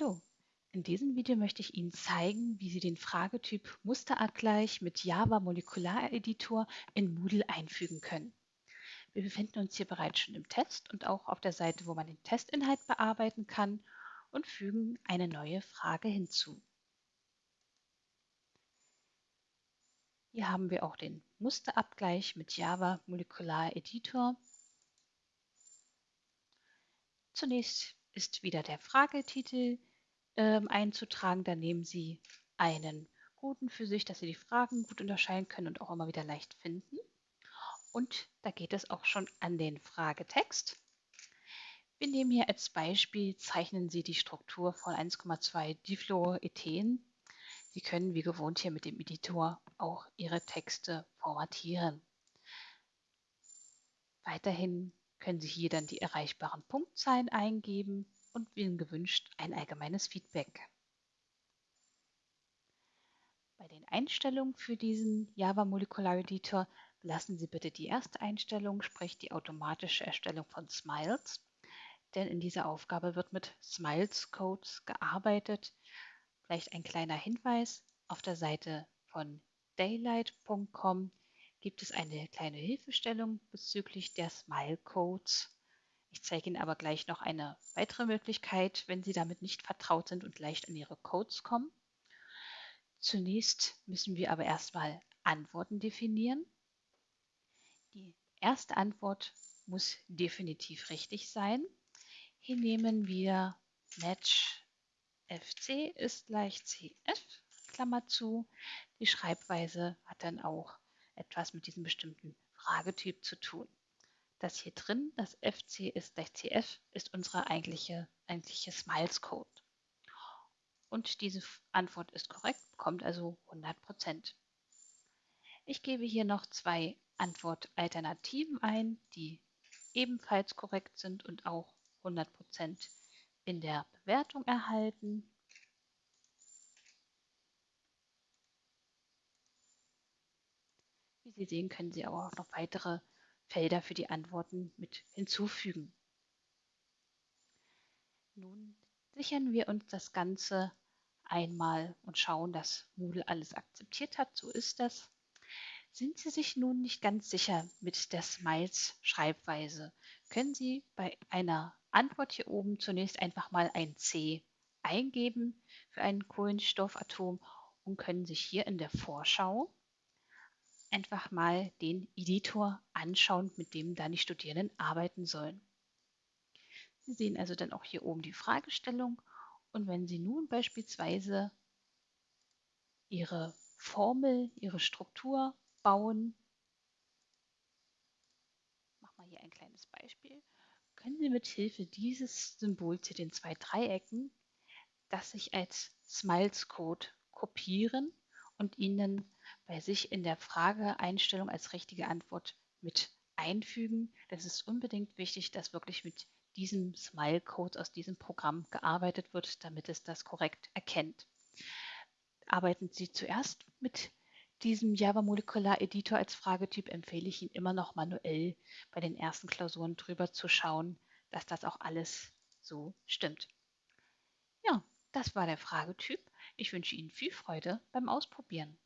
Hallo, in diesem Video möchte ich Ihnen zeigen, wie Sie den Fragetyp Musterabgleich mit Java Molekulareditor in Moodle einfügen können. Wir befinden uns hier bereits schon im Test und auch auf der Seite, wo man den Testinhalt bearbeiten kann und fügen eine neue Frage hinzu. Hier haben wir auch den Musterabgleich mit Java Molekulareditor. Zunächst ist wieder der Fragetitel ähm, einzutragen. Da nehmen Sie einen guten für sich, dass Sie die Fragen gut unterscheiden können und auch immer wieder leicht finden. Und da geht es auch schon an den Fragetext. Wir nehmen hier als Beispiel, zeichnen Sie die Struktur von 1,2 Difluorethen. Sie können wie gewohnt hier mit dem Editor auch Ihre Texte formatieren. Weiterhin können Sie hier dann die erreichbaren Punktzahlen eingeben und wählen gewünscht ein allgemeines Feedback. Bei den Einstellungen für diesen Java Molecular Editor lassen Sie bitte die erste Einstellung, sprich die automatische Erstellung von Smiles, denn in dieser Aufgabe wird mit Smiles Codes gearbeitet. Vielleicht ein kleiner Hinweis, auf der Seite von daylight.com gibt es eine kleine Hilfestellung bezüglich der Smile Codes. Ich zeige Ihnen aber gleich noch eine weitere Möglichkeit, wenn Sie damit nicht vertraut sind und leicht an Ihre Codes kommen. Zunächst müssen wir aber erstmal Antworten definieren. Die erste Antwort muss definitiv richtig sein. Hier nehmen wir Match FC ist gleich CF, Klammer zu. Die Schreibweise hat dann auch etwas mit diesem bestimmten Fragetyp zu tun. Das hier drin, das FC ist gleich CF, ist unsere eigentliche, eigentliche Smiles-Code. Und diese Antwort ist korrekt, bekommt also 100%. Ich gebe hier noch zwei Antwortalternativen ein, die ebenfalls korrekt sind und auch 100% in der Bewertung erhalten. Wie Sie sehen, können Sie auch noch weitere Felder für die Antworten mit hinzufügen. Nun sichern wir uns das Ganze einmal und schauen, dass Moodle alles akzeptiert hat. So ist das. Sind Sie sich nun nicht ganz sicher mit der Smiles-Schreibweise, können Sie bei einer Antwort hier oben zunächst einfach mal ein C eingeben für ein Kohlenstoffatom und können sich hier in der Vorschau einfach mal den Editor anschauen, mit dem dann die Studierenden arbeiten sollen. Sie sehen also dann auch hier oben die Fragestellung und wenn Sie nun beispielsweise Ihre Formel, Ihre Struktur bauen, machen wir hier ein kleines Beispiel, können Sie mit Hilfe dieses Symbols hier den zwei Dreiecken das sich als Smiles Code kopieren und Ihnen bei sich in der Frageeinstellung als richtige Antwort mit einfügen. Das ist unbedingt wichtig, dass wirklich mit diesem Smile-Code aus diesem Programm gearbeitet wird, damit es das korrekt erkennt. Arbeiten Sie zuerst mit diesem Java Molekular Editor als Fragetyp, empfehle ich Ihnen immer noch manuell bei den ersten Klausuren drüber zu schauen, dass das auch alles so stimmt. Ja, das war der Fragetyp. Ich wünsche Ihnen viel Freude beim Ausprobieren.